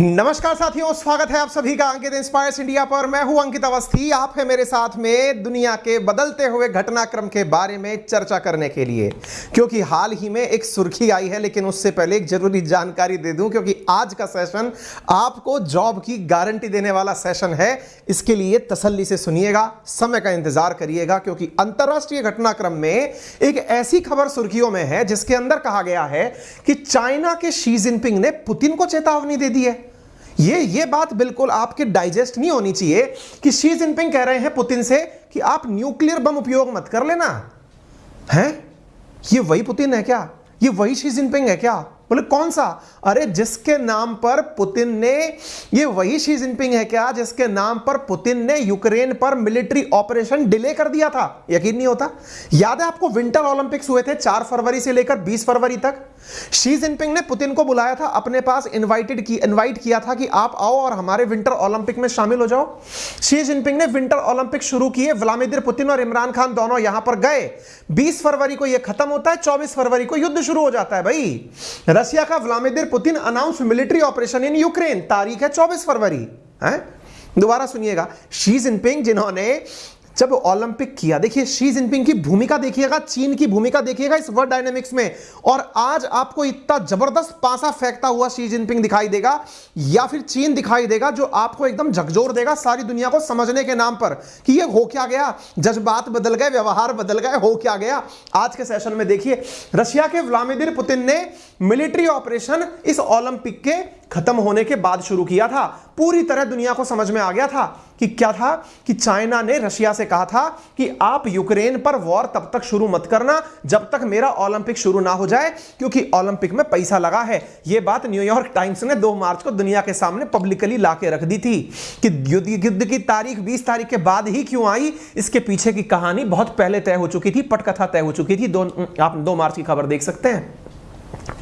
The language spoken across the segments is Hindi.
नमस्कार साथियों, स्वागत है आप सभी का अंकित इंस्पायर्स इंडिया पर। मैं हूँ अंकित अवस्थी। आप है मेरे साथ में दुनिया के बदलते हुए घटनाक्रम के बारे में चर्चा करने के लिए। क्योंकि हाल ही में एक सुर्खी आई है, लेकिन उससे पहले एक ज़रूरी जानकारी दे दूँ, क्योंकि आज का सेशन आपको जॉब की गारंटी देने वाला सेशन है। इसके लिए तसल्ली से सुनिएगा, समय का इंतज़ार करिएगा, क्योंकि अंतर्राष्ट्रीय घटनाक्रम में एक ऐसी खबर सुर्खियों में है, जिसके अंदर कहा गया है कि चाइना के शी जिनपिंग ने पुतिन को चेतावनी दे दी है। ये ये बात बिल्कुल आपके डाइजेस्ट नहीं होनी चाहिए कि शी जिनपिंग कह रहे हैं पुतिन से कि आप न्यूक्लियर बम उपयोग मत कर लेना। है? ये वही पुतिन है क्या? ये वही शी जिनपिंग है क्या? बोले, कौन सा? अरे, जिसके नाम पर पुतिन ने ये वही शी जिनपिंग है क्या, जिसके नाम पर पुतिन ने यूक्रेन पर मिलिट्री ऑपरेशन डिले कर दिया था? यकीन नहीं होता? याद है आपको विंटर ओलंपिक्स हुए थे चार फरवरी से लेकर बीस फरवरी तक? शी जिनपिंग ने पुतिन को बुलाया था, अपने पास इनवाइटेड की इनवाइट किया था कि आप आओ और हमारे विंटर ओलंपिक में शामिल हो जाओ। शी जिनपिंग ने विंटर ओलंपिक शुरू किए, व्लादिमिर पुतिन और इमरान खान दोनों यहाँ पर गए। 20 फरवरी को यह खत्म होता है 24 फरवरी को युद्ध शुरू हो जाता है भाई। रशिया का Vladimir Putin announce military operation in Ukraine, तारीख है 24 फरवरी, है? दोबारा सुनिएगा। शी जिनपिंग, जिन्होंने जब ओलंपिक किया, देखिए शी जिनपिंग की भूमिका देखिएगा, चीन की भूमिका देखिएगा इस वर्ल्ड डायनेमिक्स में। और आज आपको इतना ज़बरदस्त पासा फेंकता हुआ शी जिनपिंग दिखाई देगा, या फिर चीन दिखाई देगा, जो आपको एकदम झकझोर देगा सारी दुनिया को समझने के नाम पर कि ये हो क्या गया, जज्बात बदल गए, व्यवहार बदल गए, हो क्या गया। आज के सेशन में देखिए, रशिया के व्लादिमिर पुतिन ने मिलिट्री ऑपरेशन इस ओलंपिक के खत्म होने के बाद शुरू किया था। पूरी तरह दुनिया को समझ में आ गया था कि क्या था, कि चाइना ने रशिया से कहा था कि आप यूक्रेन पर वॉर तब तक शुरू मत करना जब तक मेरा ओलंपिक शुरू ना हो जाए, क्योंकि ओलंपिक में पैसा लगा है। यह बात न्यूयॉर्क टाइम्स ने 2 मार्च को दुनिया के सामने पब्लिकली ला के रख दी थी कि युद्ध युद्ध की तारीख 20 तारीख के बाद ही क्यों आई, इसके पीछे की कहानी बहुत पहले तय हो चुकी थी, पटकथा तय हो चुकी थी। दो, आप दो मार्च की खबर देख सकते हैं।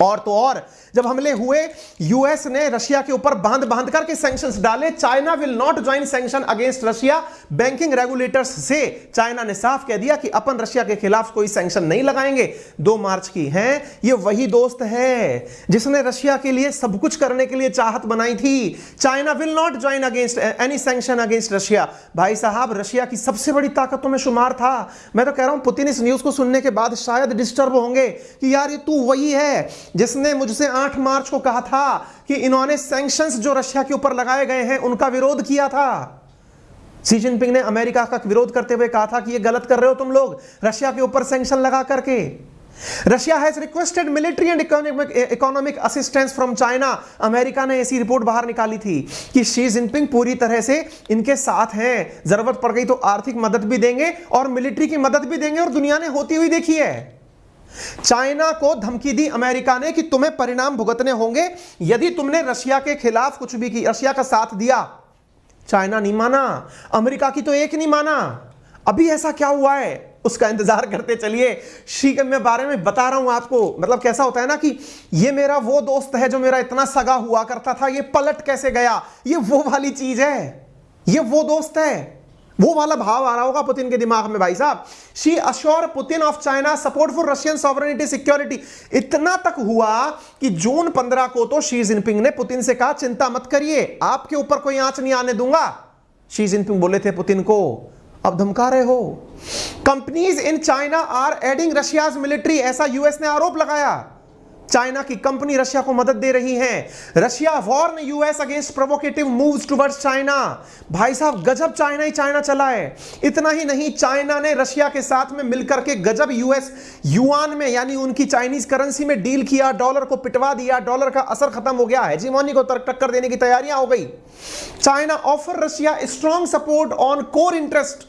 और तो और जब हमले हुए यूएस ने रशिया के ऊपर बाँध बाँध करके सैंक्शंस डाले China will not join sanction against Russia banking regulators से चाइना ने साफ़ कह दिया कि अपन रशिया के खिलाफ कोई सैंक्शन नहीं लगाएँगे। दो मार्च की है, ये वही दोस्त है जिसने रशिया के लिए सब कुछ करने के लिए चाहत बनाई थी। China will not join against any sanction against Russia भाई साहब, रशिया की सबसे बड़ी ताकतों में शुमार था। मैं तो कह रहा हूँ, पुतिन इस न्यूज़ को सुनने के बाद शायद डिस्टर्ब होंगे कि यार ये तू वही है जिसने मुझसे 8 मार्च को कहा था कि इन्होंने सैंक्शंस जो रशिया के ऊपर लगाए गए हैं, उनका विरोध किया था। सी जिनपिंग ने अमेरिका का विरोध करते हुए कहा था कि ये गलत कर रहे हो तुम लोग, रशिया के ऊपर सैंक्शन लगा करके। Russia has requested military and economic economic assistance from China America ने ऐसी रिपोर्ट बाहर निकाली थी कि शी जिनपिंग पूरी तरह से इनके साथ हैं। ज़रूरत पड़ गई तो आर्थिक मदद भी देंगे और मिलिट्री की मदद भी देंगे और दुनिया ने होती हुई देखी है। चाइना को धमकी दी अमेरिका ने कि तुम्हें परिणाम भुगतने होंगे, यदि तुमने रशिया के खिलाफ कुछ भी की, रशिया का साथ दिया। चाइना नहीं माना, अमेरिका की तो एक नहीं माना। अभी ऐसा क्या हुआ है? उसका इंतज़ार करते चलिए। शी के मैं बारे में बता रहा हूँ आपको। मतलब कैसा होता है ना कि ये मेरा वो दोस्त है जो मेरा इतना सगा हुआ करता था, ये पलट कैसे गया? ये वो वाली चीज़ है। ये वो दोस्त है। वो वाला भाव आ रहा होगा पुतिन के दिमाग में, भाई साहब। Xi assure Putin of China support for Russian sovereignty security इतना तक हुआ कि जून 15 को तो शी जिनपिंग ने पुतिन से कहा, चिंता मत करिए, आपके ऊपर कोई आँच नहीं आने दूँगा। शी जिनपिंग बोले थे पुतिन को, अब धमका रहे हो। Companies in China are aiding Russia's military ऐसा यूएस ने आरोप लगाया। चाइना की कंपनी रशिया को मदद दे रही है। Russia warn US against provocative moves towards China. भाई साहब, गजब चाइना ही चाइना चला है। इतना ही नहीं, चाइना ने रशिया के साथ में मिलकर के गजब यूएस, युआन में, यानी उनकी चाइनीज़ करेंसी में डील किया डॉलर को पिटवा दिया डॉलर का असर खत्म हो गया है। जीमोनी को टक्कर देने की तैयारियाँ हो गई। China offer Russia strong support on core interest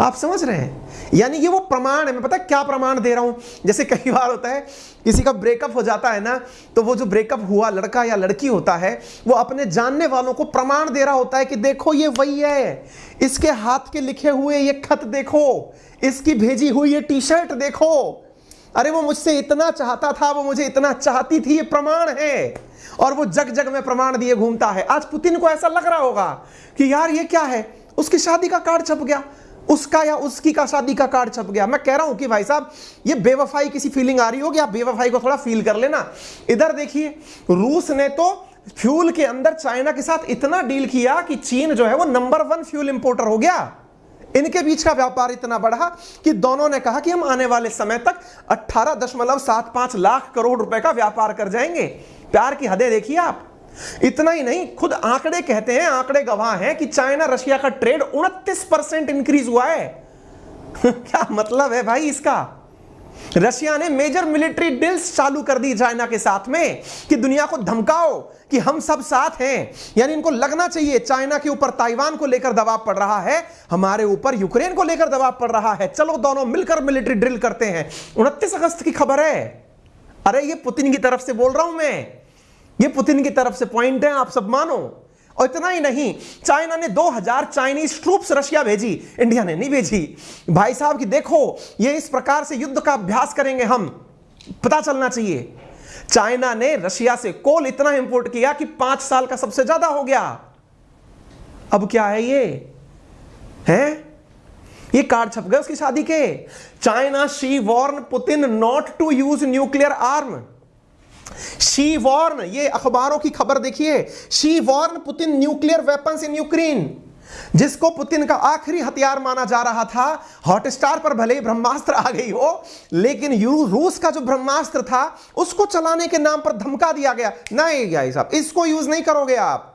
आप समझ रहे हैं? यानी ये वो प्रमाण है, मैं पता क्या प्रमाण दे रहा हूँ? जैसे कई बार होता है किसी का ब्रेकअप हो जाता है ना तो वो जो ब्रेकअप हुआ, लड़का या लड़की होता है, वो अपने जानने वालों को प्रमाण दे रहा होता है कि देखो ये वही है। इसके हाथ के लिखे हुए ये खत देखो, इसकी भेजी हुई ये टी शर्ट देखो। अरे वो मुझसे इतना चाहता था, वो मुझे इतना चाहती थी, ये प्रमाण है। और वो जग जग में प्रमाण दिए घूमता है। आज पुतिन को ऐसा लग रहा होगा कि यार ये क्या है? उसकी शादी का कार्ड छप गया। उसका या उसकी का शादी का कार्ड छप गया। मैं कह रहा हूँ कि भाई साहब, ये बेवफाई किसी फीलिंग आ रही होगी, आप बेवफाई को थोड़ा फील कर लेना। इधर देखिए, रूस ने तो फ्यूल के अंदर चाइना के साथ इतना डील किया कि चीन जो है वो नंबर वन फ्यूल इंपोर्टर हो गया। इनके बीच का व्यापार इतना बढ़ा कि दोनों ने कहा कि हम आने वाले समय तक अट्ठारह दशमलव सात पाँच लाख करोड़ रुपए का व्यापार कर जाएँगे। प्यार की हदें देखिए आप। इतना ही नहीं, खुद आंकड़े कहते हैं, आंकड़े गवाह हैं कि चाइना रशिया का ट्रेड उनतीस परसेंट इंक्रीज हुआ है। क्या मतलब है भाई इसका? रशिया ने मेजर मिलिट्री डील्स चालू कर दी चाइना के साथ में कि दुनिया को धमकाओ कि हम सब साथ हैं। यानी इनको लगना चाहिए, चाइना के ऊपर ताइवान को लेकर दबाव पड़ रहा है, हमारे ऊपर यूक्रेन को लेकर दबाव पड़ रहा है। चलो दोनों मिलकर मिलिट्री ड्रिल करते हैं। उनतीस अगस्त की खबर है। अरे ये पुतिन की तरफ़ से बोल रहा हूँ मैं। ये पुतिन की तरफ़ से पॉइंट है, आप सब मानो। और इतना ही नहीं, चाइना ने 2000 चाइनीज़ ट्रूप्स रशिया भेजी, इंडिया ने नहीं भेजी। भाई साहब कि देखो, ये इस प्रकार से युद्ध का अभ्यास करेंगे हम, पता चलना चाहिए। चाइना ने रशिया से कोल इतना इंपोर्ट किया कि पाँच साल का सबसे ज़्यादा हो गया। अब क्या है ये? है? ये कार्ड छप गए उसकी शादी के। China Xi warn Putin not to use nuclear arm. Xi warn ये अखबारों की खबर देखिए। Xi warn Putin nuclear weapons in Ukraine जिसको पुतिन का आखिरी हथियार माना जा रहा था। हॉटस्टार पर भले ही ब्रह्मास्त्र आ गई हो, लेकिन रूस का जो ब्रह्मास्त्र था, उसको चलाने के नाम पर धमका दिया गया। नहीं, भाई साहब, इसको यूज़ नहीं करोगे आप।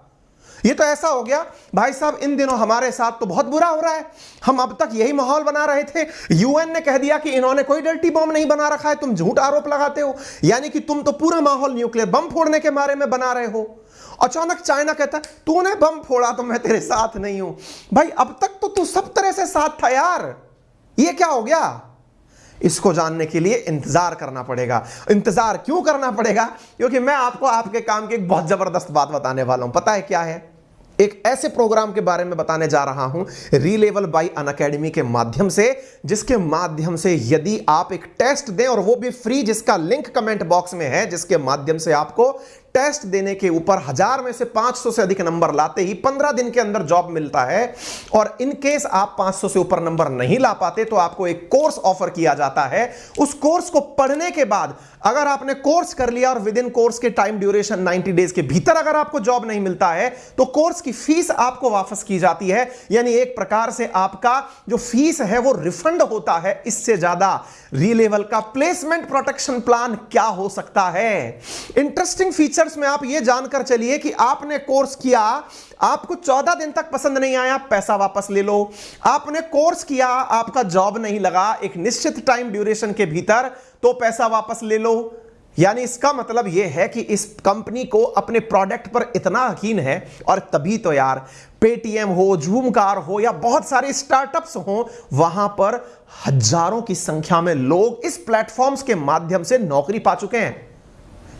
ये तो ऐसा हो गया, भाई साहब, इन दिनों हमारे साथ तो बहुत बुरा हो रहा है। हम अब तक यही माहौल बना रहे थे। यूएन ने कह दिया कि इन्होंने कोई डल्टी बम नहीं बना रखा है, तुम झूठ आरोप लगाते हो। यानी कि तुम तो पूरा माहौल न्यूक्लियर बम फोड़ने के बारे में बना रहे हो। अचानक चाइना कहता है तूने बम फोड़ा तो मैं तेरे साथ नहीं हूँ। भाई, अब तक तो तू सब तरह से साथ था यार। ये क्या हो गया? इसको जानने के लिए इंतज़ार करना पड़ेगा। इंतज़ार क्यों करना पड़ेगा? क्योंकि मैं आपको आपके काम की एक बहुत ज़बरदस्त बात बताने वाला हूँ। पता है क्या है? एक ऐसे प्रोग्राम के बारे में बताने जा रहा हूँ रीलेवल बाई अन अकेडमी के माध्यम से, जिसके माध्यम से यदि आप एक टेस्ट दें और वो भी फ्री जिसका लिंक कमेंट बॉक्स में है, जिसके माध्यम से आपको टेस्ट देने के ऊपर हज़ार में से 500 से अधिक नंबर लाते ही 15 दिन के अंदर जॉब मिलता है। और इन केस आप 500 से ऊपर नंबर नहीं ला पाते तो आपको एक कोर्स ऑफ़र किया जाता है। उस कोर्स को पढ़ने के बाद अगर आपने कोर्स कर लिया और विद इन कोर्स के टाइम ड्यूरेशन 90 डेज़ के भीतर अगर आपको जॉब नहीं मिलता है तो कोर्स की फ़ीस आपको वापस की जाती है। यानी एक प्रकार से आपका जो फ़ीस है वो रिफंड होता है। इससे ज़्यादा रीलेवल का प्लेसमेंट प्रोटेक्शन प्लान क्या हो सकता है? इंटरेस्टिंग फीचर्स में आप ये जानकर चलिए कि आपने कोर्स किया, आपको चौदह दिन तक पसंद नहीं आया, पैसा वापस ले लो। आपने कोर्स किया, आपका जॉब नहीं लगा, एक निश्चित टाइम ड्यूरेशन के भीतर तो पैसा वापस ले लो। यानी इसका मतलब यह है कि इस कंपनी को अपने प्रोडक्ट पर इतना यकीन है, और तभी तो यार पेटीएम हो जूम कार हो, या बहुत सारे स्टार्टअप्स हो, वहाँ पर हज़ारों की संख्या में लोग इस प्लेटफॉर्म्स के माध्यम से नौकरी पा चुके हैं।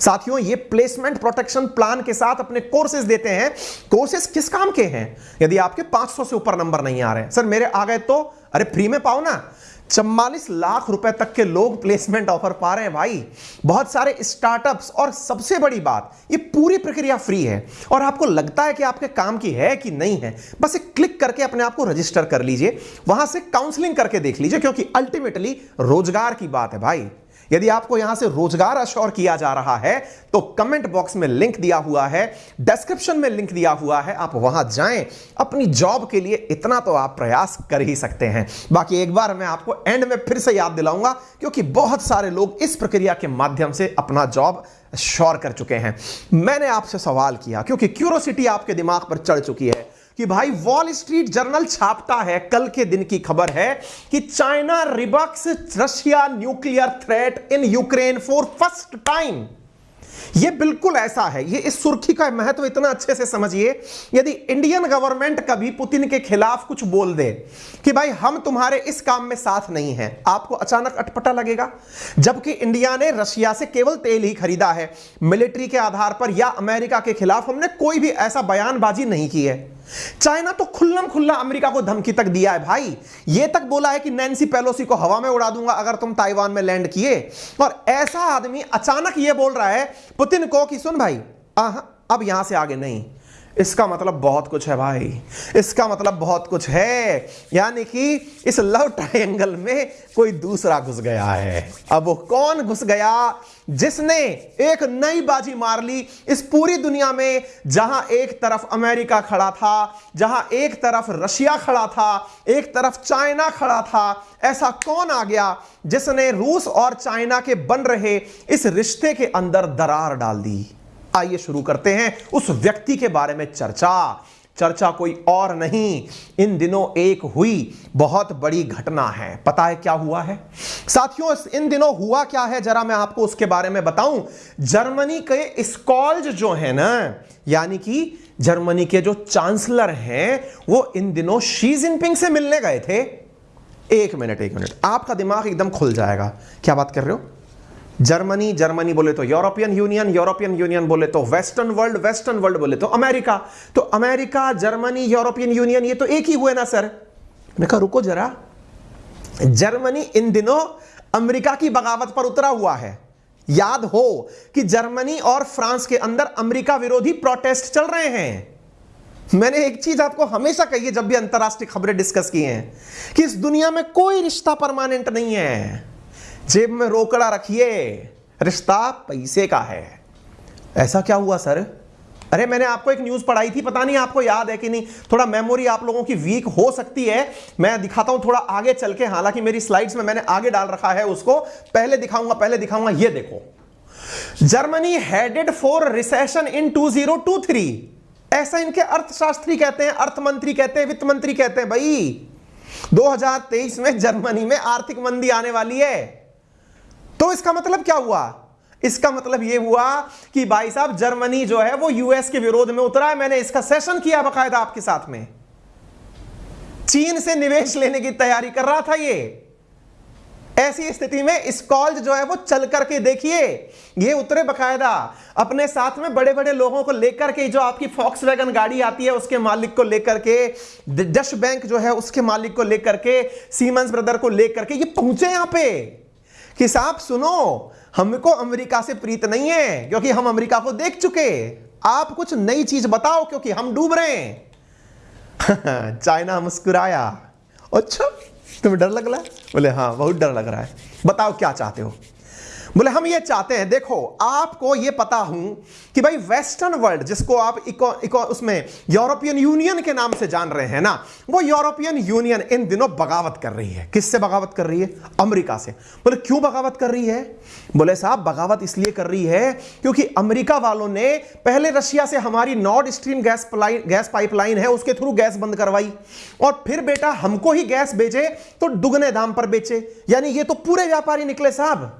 साथियों, ये प्लेसमेंट प्रोटेक्शन प्लान के साथ अपने कोर्सेज देते हैं। कोर्सेज किस काम के हैं? यदि आपके 500 से ऊपर नंबर नहीं आ रहे सर, मेरे आ गए तो? अरे फ्री में पाओ ना। चम्बालीस लाख रुपए तक के लोग प्लेसमेंट ऑफ़र पा रहे हैं भाई। बहुत सारे स्टार्टअप्स और सबसे बड़ी बात, ये पूरी प्रक्रिया फ्री है। और आपको लगता है कि आपके काम की है कि नहीं है? बस एक क्लिक करके अपने आप को रजिस्टर कर लीजिए। वहाँ से काउंसलिंग करके देख लीजिए, क्योंकि अल्टीमेटली रोज़गार की बात है भाई। यदि आपको यहाँ से रोज़गार अश्योर किया जा रहा है तो कमेंट बॉक्स में लिंक दिया हुआ है डिस्क्रिप्शन में लिंक दिया हुआ है, आप वहाँ जाएँ। अपनी जॉब के लिए इतना तो आप प्रयास कर ही सकते हैं। बाकी एक बार मैं आपको एंड में फिर से याद दिलाऊँगा, क्योंकि बहुत सारे लोग इस प्रक्रिया के माध्यम से अपना जॉब श्योर कर चुके हैं। मैंने आपसे सवाल किया, क्योंकि क्यूरोसिटी आपके दिमाग पर चढ़ चुकी है। कि भाई वॉल स्ट्रीट जर्नल छापता है। कल के दिन की खबर है कि China rebukes Russia nuclear threat in Ukraine for first time. यह बिल्कुल ऐसा है। ये इस सुर्खी का महत्व इतना अच्छे से समझिए, यदि इंडियन गवर्नमेंट कभी पुतिन के खिलाफ कुछ बोल दे कि भाई हम तुम्हारे इस काम में साथ नहीं हैं, आपको अचानक अटपटा लगेगा? जबकि इंडिया ने रशिया से केवल तेल ही खरीदा है, मिलिट्री के आधार पर या अमेरिका के खिलाफ हमने कोई भी ऐसा बयानबाजी नहीं की है। चाइना तो खुल्लम खुल्ला अमेरिका को धमकी तक दिया है भाई। ये तक बोला है कि नैन्सी पेलोसी को हवा में उड़ा दूँगा अगर तुम ताइवान में लैंड किए। और ऐसा आदमी अचानक यह बोल रहा है, पुतिन को कि सुन भाई अब यहाँ से आगे नहीं। इसका मतलब बहुत कुछ है भाई। इसका मतलब बहुत कुछ है। यानी कि इस लव ट्रायंगल में कोई दूसरा घुस गया है। अब वो कौन घुस गया? जिसने एक नई बाजी मार ली इस पूरी दुनिया में, जहाँ एक तरफ़ अमेरिका खड़ा था, जहाँ एक तरफ़ रशिया खड़ा था, एक तरफ़ चाइना खड़ा था। ऐसा कौन आ गया जिसने रूस और चाइना के बन रहे इस रिश्ते के अंदर दरार डाल दी? आइए शुरू करते हैं उस व्यक्ति के बारे में चर्चा। चर्चा कोई और नहीं, इन दिनों एक हुई बहुत बड़ी घटना है। पता है क्या हुआ है? साथियों इन दिनों हुआ क्या है? जरा मैं आपको उसके बारे में बताऊँ। जर्मनी के स्कॉल्ज जो है ना, यानी कि जर्मनी के जो चांसलर हैं, वो इन दिनों शी जिनपिंग से मिलने गए थे। एक मिनट एक मिनट, आपका दिमाग एकदम खुल जाएगा। क्या बात कर रहे हो? जर्मनी जर्मनी बोले तो यूरोपियन यूनियन यूरोपियन यूनियन बोले तो वेस्टर्न वर्ल्ड वेस्टर्न वर्ल्ड बोले तो अमेरिका तो अमेरिका जर्मनी यूरोपियन यूनियन ये तो एक ही हुए ना सर मैं कहा, रुको जरा। जर्मनी इन दिनों अमेरिका की बगावत पर उतरा हुआ है। याद हो कि जर्मनी और फ्रांस के अंदर अमेरिका विरोधी प्रोटेस्ट चल रहे हैं। मैंने एक चीज़ आपको हमेशा कही है, जब भी अंतरराष्ट्रीय खबरें डिस्कस की हैं, कि इस दुनिया में कोई रिश्ता परमानेंट नहीं है। जेब में रोकड़ा रखिए। रिश्ता पैसे का है। ऐसा क्या हुआ, सर? अरे, मैंने आपको एक न्यूज़ पढ़ाई थी, पता नहीं आपको याद है कि नहीं? थोड़ा मेमोरी आप लोगों की वीक हो सकती है। मैं दिखाता हूँ, थोड़ा आगे चल के, हालाँकि मेरी स्लाइड्स में मैंने आगे डाल रखा है उसको। पहले दिखाऊँगा पहले दिखाऊँगा, ये देखो। Germany headed for recession in 2023 ऐसा इनके अर्थशास्त्री कहते हैं अर्थ मंत्री कहते हैं, वित्त मंत्री कहते हैं, भाई। 2023 में जर्मनी में आर्थिक मंदी आने वाली है। तो इसका मतलब क्या हुआ? इसका मतलब यह हुआ कि भाई साहब, जर्मनी जो है, वो यूएस के विरोध में उतरा है। मैंने इसका सेशन किया बकायदा आपके साथ में। चीन से निवेश लेने की तैयारी कर रहा था ये। ऐसी स्थिति में स्कॉल्ज जो है, वो चल करके देखिए। ये उतरे बकायदा। अपने साथ में बड़े बड़े लोगों को लेकर के, जो आपकी फॉक्स वैगन गाड़ी आती है, उसके मालिक को लेकर के डश बैंक जो है, उसके मालिक को लेकर के सीमेंस ब्रदर को लेकर के, ये पहुँचे यहाँ पे। कि साहब सुनो, हमको अमेरिका से प्रीत नहीं है, क्योंकि हम अमेरिका को देख चुके आप कुछ नई चीज़ बताओ, क्योंकि हम डूब रहे हैं। चाइना मुस्कुराया। अच्छा तुम्हें डर लग रहा है? बोले हाँ बहुत डर लग रहा है। बताओ, क्या चाहते हो? बोले हम ये चाहते हैं देखो आपको ये पता हूँ कि भाई वेस्टर्न वर्ल्ड जिसको आप इको, इको उसमें यूरोपियन यूनियन के नाम से जान रहे हैं ना वो यूरोपियन यूनियन इन दिनों बगावत कर रही है। किससे बगावत कर रही है? अमेरिका से। बोले क्यों बगावत कर रही है? बोले साहब बगावत इसलिए कर रही है क्योंकि अमेरिका वालों ने पहले रशिया से हमारी North Stream gas gas pipeline है उसके थ्रू गैस बंद करवाई। और फिर बेटा हमको ही गैस बेचे तो दुगने दाम पर बेचे। यानी ये तो पूरे व्यापारी निकले साहब।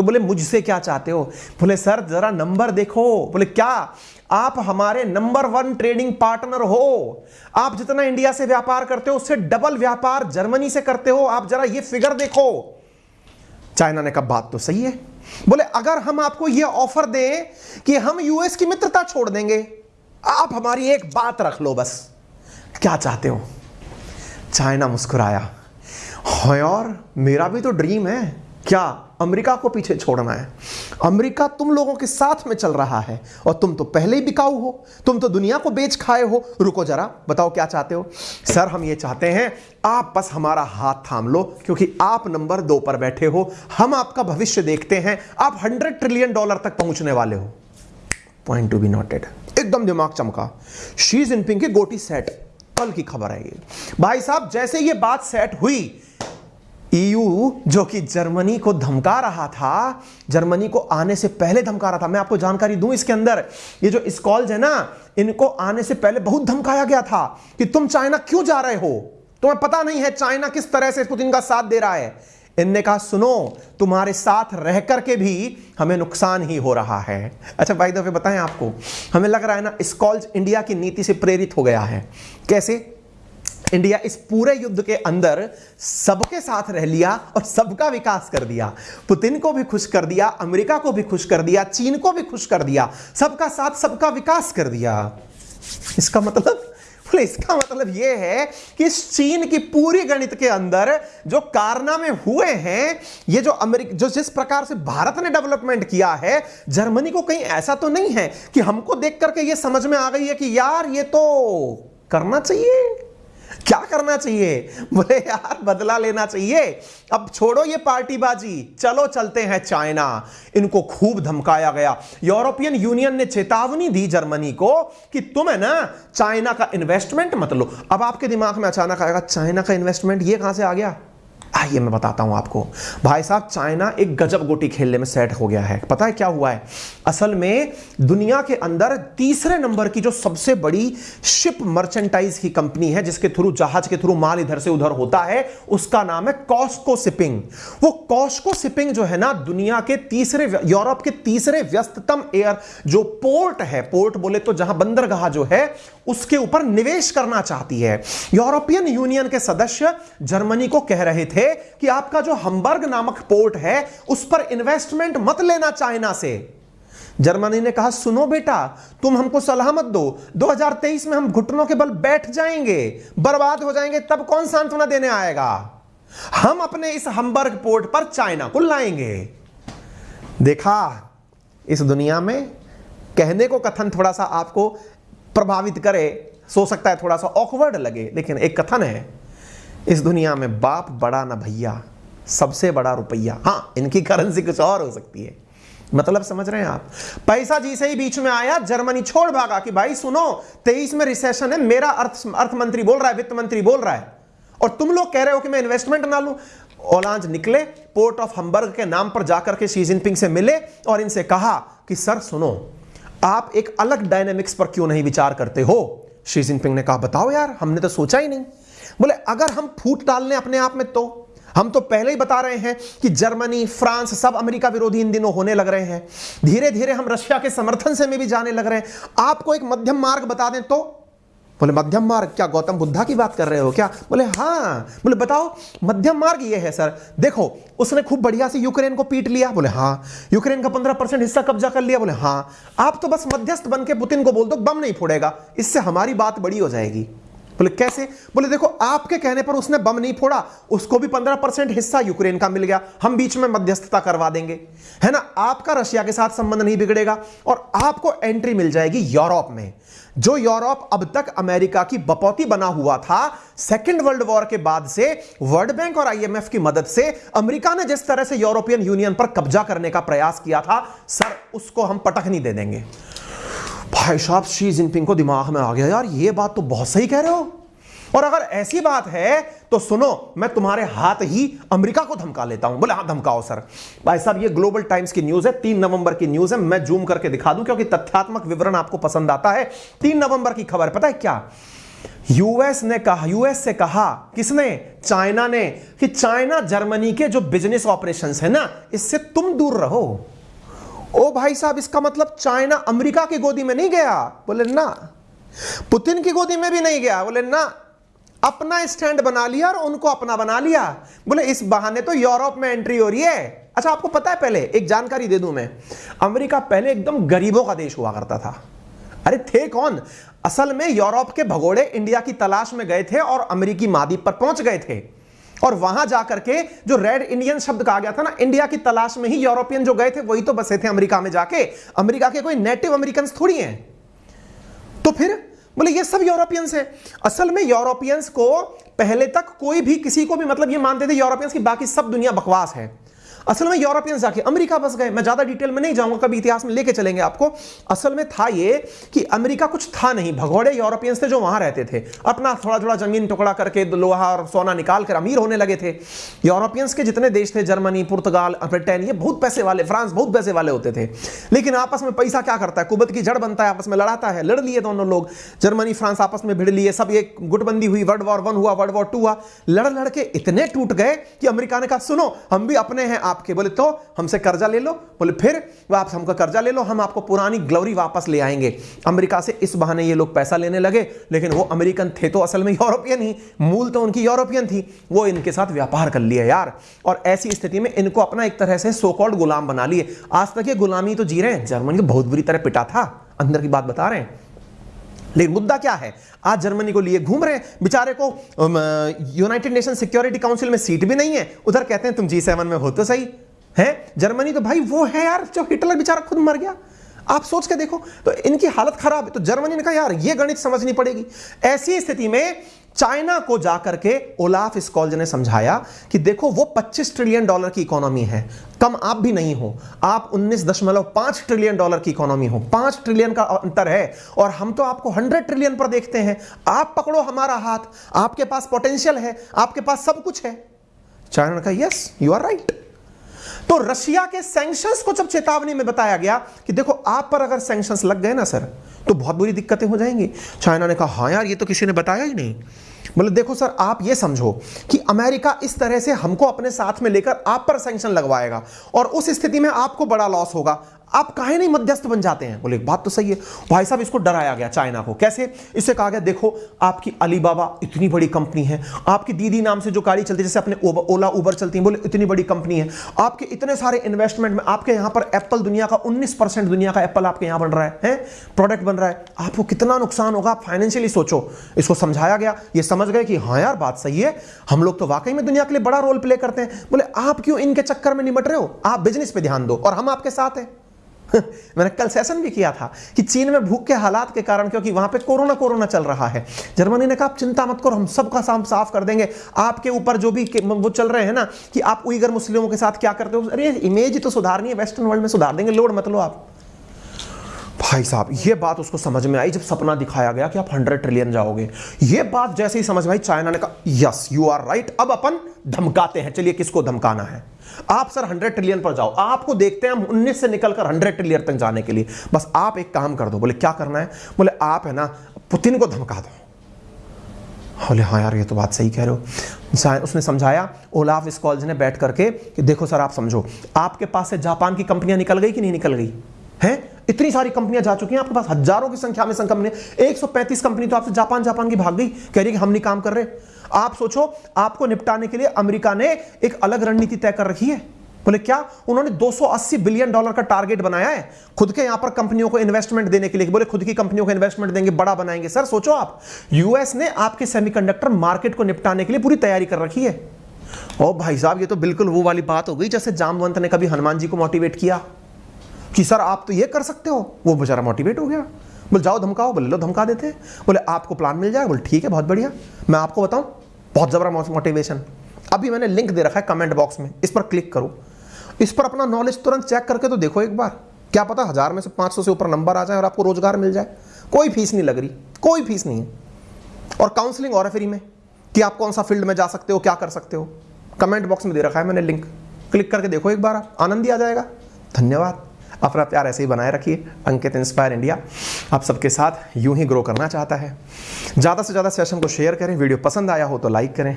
तो बोले, मुझसे क्या चाहते हो? बोले, सर, जरा नंबर देखो। बोले, क्या? आप हमारे नंबर वन ट्रेडिंग पार्टनर हो। आप जितना इंडिया से व्यापार करते हो, उससे डबल व्यापार जर्मनी से करते हो। आप जरा ये फिगर देखो। चाइना ने कहा, बात तो सही है। बोले, अगर हम आपको यह ऑफ़र दें कि हम यूएस की मित्रता छोड़ देंगे, आप हमारी एक बात रख लो बस। क्या चाहते हो? चाइना मुस्कुराया और मेरा भी तो ड्रीम है। क्या अमेरिका को पीछे छोड़ना है? अमेरिका तुम लोगों के साथ में चल रहा है और तुम तो पहले ही बिकाऊ हो। तुम तो दुनिया को बेच खाए हो। रुको जरा, बताओ क्या चाहते हो? सर, हम ये चाहते हैं, आप बस हमारा हाथ थाम लो, क्योंकि आप नंबर दो पर बैठे हो। हम आपका भविष्य देखते हैं। आप हंड्रेड ट्रिलियन डॉलर तक पहुँचने वाले हो। पॉइंट टू बी नोटेड एकदम दिमाग चमका। शी जिनपिंग की गोटी सेट। कल की खबर है ये। भाई साहब, जैसे ये बात सेट हुई ईयू, जो कि जर्मनी को धमका रहा था, जर्मनी को आने से पहले धमका रहा था। मैं आपको जानकारी दूँ इसके अंदर, ये जो स्कॉल्स है ना, इनको आने से पहले बहुत धमकाया गया था कि तुम चाइना क्यों जा रहे हो? तुम्हें पता नहीं है चाइना किस तरह से पुतिन का साथ दे रहा है। इनने कहा, सुनो, तुम्हारे साथ रह करके भी हमें नुकसान ही हो रहा है। अच्छा भाई दफे बताएँ आपको, हमें लग रहा है ना, स्कॉल्स इंडिया की नीति से प्रेरित हो गया है। कैसे? इंडिया इस पूरे युद्ध के अंदर सबके साथ रह लिया और सबका विकास कर दिया। पुतिन को भी खुश कर दिया, अमेरिका को भी खुश कर दिया, चीन को भी खुश कर दिया, सबका साथ सबका विकास कर दिया। इसका मतलब इसका मतलब यह है कि चीन की पूरी गणित के अंदर जो कारनामे हुए हैं, ये जो अमेरिका, जो जिस प्रकार से भारत ने डेवलपमेंट किया है, जर्मनी को कहीं ऐसा तो नहीं है कि हमको देख करके ये समझ में आ गई है कि यार ये तो करना चाहिए। क्या करना चाहिए? बोले, यार, बदला लेना चाहिए। अब छोड़ो ये पार्टीबाजी। चलो, चलते हैं चाइना। इनको खूब धमकाया गया। यूरोपियन यूनियन ने चेतावनी दी जर्मनी को कि तुम है ना, चाइना का इन्वेस्टमेंट मत लो। अब आपके दिमाग में अचानक आएगा, चाइना का इन्वेस्टमेंट ये कहाँ से आ गया? आइए मैं बताता हूँ आपको। भाई साहब, चाइना एक गजब गोटी खेलने में सेट हो गया है। पता है क्या हुआ है? असल में दुनिया के अंदर तीसरे नंबर की जो सबसे बड़ी शिप मर्चेंटाइज की कंपनी है, जिसके थ्रू जहाज़ के थ्रू माल इधर से उधर होता है, उसका नाम है कॉस्को शिपिंग वो कॉस्को शिपिंग जो है ना, दुनिया के तीसरे यूरोप के तीसरे व्यस्ततम एयर जो पोर्ट है पोर्ट बोले तो जहाँ बंदरगाह जो है उसके ऊपर निवेश करना चाहती है। यूरोपियन यूनियन के सदस्य जर्मनी को कह रहे थे कि आपका जो हम्बर्ग नामक पोर्ट है, उस पर इन्वेस्टमेंट मत लेना चाइना से। जर्मनी ने कहा, सुनो बेटा, तुम हमको सलाह मत दो। 2023 में हम घुटनों के बल बैठ जाएँगे, बर्बाद हो जाएँगे, तब कौन सांत्वना देने आएगा? हम अपने इस हम्बर्ग पोर्ट पर चाइना को लाएँगे। देखा, इस दुनिया में कहने को कथन थोड़ा सा आपको प्रभावित करे, सो सकता है थोड़ा सा ऑकवर्ड लगे, लेकिन एक कथन है, इस दुनिया में बाप बड़ा ना भैया, सबसे बड़ा रुपया। हाँ इनकी करेंसी कुछ और हो सकती है। मतलब समझ रहे हैं आप? पैसा जी से ही बीच में आया, जर्मनी छोड़ भागा कि भाई सुनो, तेईस में रिसेशन है, मेरा अर्थ अर्थ मंत्री बोल रहा है, वित्त मंत्री बोल रहा है। और तुम लोग कह रहे हो कि मैं इन्वेस्टमेंट ना लू। ओलांज निकले पोर्ट ऑफ़ हम्बर्ग के नाम पर जाकर के शी जिनपिंग से मिले और इनसे कहा कि, सर, सुनो आप एक अलग डायनेमिक्स पर क्यों नहीं विचार करते हो? श्री जिनपिंग ने कहा, बताओ यार, हमने तो सोचा ही नहीं। बोले, अगर हम फूट डालने अपने आप में तो? हम तो पहले ही बता रहे हैं कि जर्मनी, फ्रांस सब अमेरिका विरोधी इन दिनों होने लग रहे हैं। धीरे धीरे हम रशिया के समर्थन से में भी जाने लग रहे हैं। आपको एक मध्यम मार्ग बता दें तो? बोले, मध्यम मार्ग, क्या गौतम बुद्धा की बात कर रहे हो क्या? बोले हाँ। बोले, बताओ, मध्यम मार्ग ये है, सर। देखो, उसने खूब बढ़िया से यूक्रेन को पीट लिया। बोले हाँ। यूक्रेन का पंद्रह परसेंट हिस्सा कब्जा कर लिया। बोले हाँ। आप तो बस मध्यस्थ बन के पुतिन को बोल दो, बम नहीं फोड़ेगा। इससे हमारी बात बड़ी हो जाएगी। बोले, कैसे? बोले, देखो, आपके कहने पर उसने बम नहीं फोड़ा, उसको भी पंद्रह परसेंट हिस्सा यूक्रेन का मिल गया। हम बीच में मध्यस्थता करवा देंगे। है ना? आपका रशिया के साथ संबंध नहीं बिगड़ेगा और आपको एंट्री मिल जाएगी यूरोप में। जो यूरोप अब तक अमेरिका की बपौती बना हुआ था सेकेंड वर्ल्ड वॉर के बाद से वर्ल्ड बैंक और आईएमएफ की मदद से अमेरिका ने जिस तरह से यूरोपियन यूनियन पर कब्जा करने का प्रयास किया था, सर, उसको हम पटक नहीं दे देंगे। भाई साहब शी जिनपिंग को दिमाग में आ गया, यार, ये बात तो बहुत सही कह रहे हो। और अगर ऐसी बात है तो सुनो, मैं तुम्हारे हाथ ही अमेरिका को धमका लेता हूँ। बोले हाँ धमकाओ, सर। भाई साहब, ये ग्लोबल टाइम्स की न्यूज़ है, तीन नवंबर की न्यूज़ है, मैं जूम करके दिखा दूँ, क्योंकि तथ्यात्मक विवरण आपको पसंद आता है। तीन नवंबर की खबर, पता है क्या? यूएस ने कहा यूएस से कहा, किसने? चाइना ने, कि चाइना, जर्मनी के जो बिज़नेस ऑपरेशंस है ना, इससे तुम दूर रहो। ओ भाई साहब, इसका मतलब चाइना अमेरिका की गोदी में नहीं गया? बोले, ना। पुतिन की गोदी में भी नहीं गया? बोले, ना। अपना स्टैंड बना लिया और उनको अपना बना लिया। बोले, इस बहाने तो यूरोप में एंट्री हो रही है। अच्छा आपको पता है पहले, एक जानकारी दे दूँ मैं। अमेरिका पहले एकदम गरीबों का देश हुआ करता था। अरे, थे कौन? असल में यूरोप के भगोड़े इंडिया की तलाश में गए थे और अमेरिकी मादीप पर पहुँच गए थे। और वहाँ जाकर के जो रेड इंडियन शब्द कहा गया था ना, इंडिया की तलाश में ही यूरोपियन जो गए थे, वही तो बसे थे अमेरिका में जाके। अमेरिका के कोई नेटिव अमेरिकन थोड़ी हैं। तो फिर बोले, ये सब यूरोपियंस है। असल में यूरोपियंस को पहले तक कोई भी किसी को भी मतलब ये मानते थे यूरोपियंस की बाकी सब दुनिया बकवास है। असल में यूरोपियंस जाके अमेरिका बस गए। मैं ज़्यादा डिटेल में नहीं जाऊँगा, कभी इतिहास में लेके चलेंगे आपको। असल में था ये कि अमेरिका कुछ था नहीं। भगोड़े यूरोपियंस थे जो वहाँ रहते थे। अपना थोड़ा थोड़ा ज़मीन टुकड़ा करके लोहा और सोना निकाल कर अमीर होने लगे थे। यूरोपियंस के जितने देश थे, जर्मनी, पुर्तगाल, ब्रिटेन, ये बहुत पैसे वाले, फ्रांस बहुत पैसे वाले होते थे। लेकिन आपस में पैसा क्या करता है? कुबत की जड़ बनता है, आपस में लड़ाता है, लड़ लिए दोनों लोग। जर्मनी, फ्रांस आपस में भिड़ लिए, सब एक गुटबंदी हुई। वर्ल्ड वॉर वन हुआ, वर्ल्ड वॉर टू हुआ। लड़ लड़ के इतने टूट गए कि अमेरिका ने कहा, सुनो, हम भी अपने हैं आपके बोले तो हमसे कर्जा ले लो। बोले, फिर आप हमको कर्जा ले लो, हम आपको पुरानी ग्लोरी वापस ले आएँगे। अमेरिका से इस बहाने ये लोग पैसा लेने लगे, लेकिन वो अमेरिकन थे तो असल में यूरोपियन ही, मूल तो उनकी यूरोपियन थी। वो इनके साथ व्यापार कर लिया यार। और ऐसी स्थिति में इनको अपना एक तरह से सो कॉल्ड गुलाम बना लिए। आज तक ये गुलामी तो जी रहे हैं। जर्मनी को बहुत बुरी तरह पिटा था। अंदर की बात बता रहे हैं। लेकिन मुद्दा क्या है? आज जर्मनी को लिए घूम रहे हैं। बेचारे को यूनाइटेड नेशन सिक्योरिटी काउंसिल में सीट भी नहीं है। उधर कहते हैं, तुम जी सेवन में हो तो सही। है? जर्मनी तो भाई वो है यार, जो हिटलर बेचारा खुद मर गया। आप सोच के देखो। तो इनकी हालत खराब है। तो जर्मनी ने कहा, यार, ये गणित समझनी पड़ेगी। ऐसी स्थिति में चाइना को जाकर के ओलाफ स्कॉल्ज ने समझाया कि देखो, वो 25 ट्रिलियन डॉलर की इकोनॉमी है। कम आप भी नहीं हो। आप 19.5 ट्रिलियन डॉलर की इकोनॉमी हो। 5 ट्रिलियन का अंतर है और हम तो आपको 100 ट्रिलियन पर देखते हैं। आप पकड़ो हमारा हाथ। आपके पास पोटेंशियल है। आपके पास सब कुछ है। चाइना ने कहा यस यू आर राइट तो रशिया के सैंक्शंस को जब चेतावनी में बताया गया कि देखो, आप पर अगर सैंक्शंस लग गए ना सर तो बहुत बुरी दिक्कतें हो जाएँगी। चाइना ने कहा हाँ यार, ये तो किसी ने बताया ही नहीं। बोले, देखो सर, आप ये समझो कि अमेरिका इस तरह से हमको अपने साथ में लेकर आप पर सेंक्शन लगवाएगा और उस स्थिति में आपको बड़ा लॉस होगा। आप काहे नहीं मध्यस्थ बन जाते हैं? बोले बात तो सही है। भाई साहब इसको डराया गया चाइना को। कैसे? इससे कहा गया देखो आपकी अलीबाबा इतनी बड़ी कंपनी है। आपकी दीदी नाम से जो गाड़ी चलती है जैसे अपने ओला उबर चलती है बोले इतनी बड़ी कंपनी है। आपके इतने सारे इन्वेस्टमेंट में आपके यहाँ पर एप्पल दुनिया का उन्नीस दुनिया का एप्पल आपके यहाँ बन रहा है, प्रोडक्ट बन रहा है। आपको कितना नुकसान होगा? आप फाइनेंशियली सोचो। इसको समझाया गया। ये समझ गए कि हाँ यार बात सही है। हम लोग तो वाकई में दुनिया के लिए बड़ा रोल प्ले करते हैं। बोले आप क्यों इनके चक्कर में निमट रहे हो? आप बिज़नेस पे ध्यान दो और हम आपके साथ हैं। मैंने कल सेशन भी किया था कि चीन में भूख के हालात के कारण, क्योंकि वहाँ पे कोरोना कोरोना चल रहा है। जर्मनी ने कहा, आप चिंता मत करो, हम सबका साम साफ़ कर देंगे। आपके ऊपर जो भी वो चल रहे हैं ना, कि आप उइगर मुस्लिमों के साथ क्या करते हो? अरे इमेज तो सुधारनी है वेस्टर्न वर्ल्ड में सुधार देंगे। लोड मत लो आप। भाई साहब, ये बात उसको समझ में आई जब सपना दिखाया गया कि आप हंड्रेड ट्रिलियन जाओगे। ये बात जैसे ही समझ में आई, चाइना ने कहा यस यू आर राइट अब अपन धमकाते हैं। चलिए, किसको धमकाना है? आप सर हंड्रेड ट्रिलियन पर जाओ। आपको देखते हैं हम उन्नीस से निकलकर हंड्रेड ट्रिलियन तक जाने के लिए। बस आप एक काम कर दो, बोले, क्या करना है? बोले, आप है ना, पुतिन को धमका दो। बोले हाँ यार, ये तो बात सही कह रहे हो। उसने समझाया ओलाफ कॉलेज ने बैठ करके कि देखो सर, आप समझो, आपके पास से जापान की कंपनियाँ निकल गई कि नहीं निकल गई? हैं? इतनी सारी कंपनियाँ जा चुकी हैं, आपके पास हज़ारों की संख्या में कंपनी 135 कंपनी तो आपसे जापान जापान की भाग गई, कह रही कि हम नहीं काम कर रहे। आप सोचो, आपको निपटाने के लिए अमेरिका ने एक अलग रणनीति तय कर रखी है। बोले, क्या उन्होंने 280 बिलियन डॉलर का टारगेट बनाया है? खुद के यहाँ पर कंपनियों को इन्वेस्टमेंट देने के लिए। बोले, खुद की कंपनियों को इन्वेस्टमेंट देंगे, बड़ा बनाएँगे। सर, सोचो आप यूएस ने आपके सेमीकंडक्टर मार्केट को निपटाने के लिए पूरी तैयारी कर रखी है। ओ भाई साहब, ये तो बिल्कुल वो वाली बात हो गई, जैसे जामवंत ने कभी हनुमान जी को मोटिवेट किया। कि सर आप तो ये कर सकते हो। वो बेचारा मोटिवेट हो गया। बोले, जाओ धमकाओ। बोले, लो, धमका देते बोले, आपको प्लान मिल जाएगा? बोले, ठीक है, बहुत बढ़िया। मैं आपको बताऊँ, बहुत ज़बरदस्त मोटिवेशन अभी मैंने लिंक दे रखा है कमेंट बॉक्स में। इस पर क्लिक करो। इस पर अपना नॉलेज तुरंत चेक करके तो देखो एक बार। क्या पता हज़ार में से पाँच सौ से ऊपर नंबर आ जाए और आपको रोज़गार मिल जाए। कोई फ़ीस नहीं लग रही। कोई फ़ीस नहीं है। और काउंसलिंग और है फ्री में कि आप कौन सा फ़ील्ड में जा सकते हो, क्या कर सकते हो। कमेंट बॉक्स में दे रखा है मैंने लिंक क्लिक करके देखो एक बार। आनंद ही आ जाएगा। धन्यवाद। अपना प्यार ऐसे ही बनाए रखिए। अंकित इंस्पायर इंडिया आप सबके साथ यूँ ही ग्रो करना चाहता है। ज़्यादा से ज़्यादा सेशन को शेयर करें वीडियो पसंद आया हो तो लाइक करें।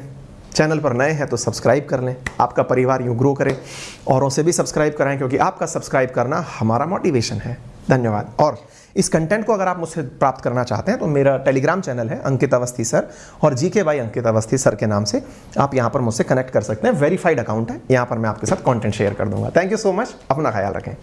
चैनल पर नए हैं तो सब्सक्राइब कर लें। आपका परिवार यूँ ग्रो करे। औरों से भी सब्सक्राइब कराएँ क्योंकि आपका सब्सक्राइब करना हमारा मोटिवेशन है। धन्यवाद। और इस कंटेंट को अगर आप मुझसे प्राप्त करना चाहते हैं तो मेरा टेलीग्राम चैनल है अंकित अवस्थी सर और जी के वाई अंकित अवस्थी सर के नाम से आप यहाँ पर मुझसे कनेक्ट कर सकते हैं। वेरीफाइड अकाउंट है। यहाँ पर मैं आपके साथ कॉन्टेंट शेयर कर दूँगा। थैंक यू सो मच अपना ख्याल रखें।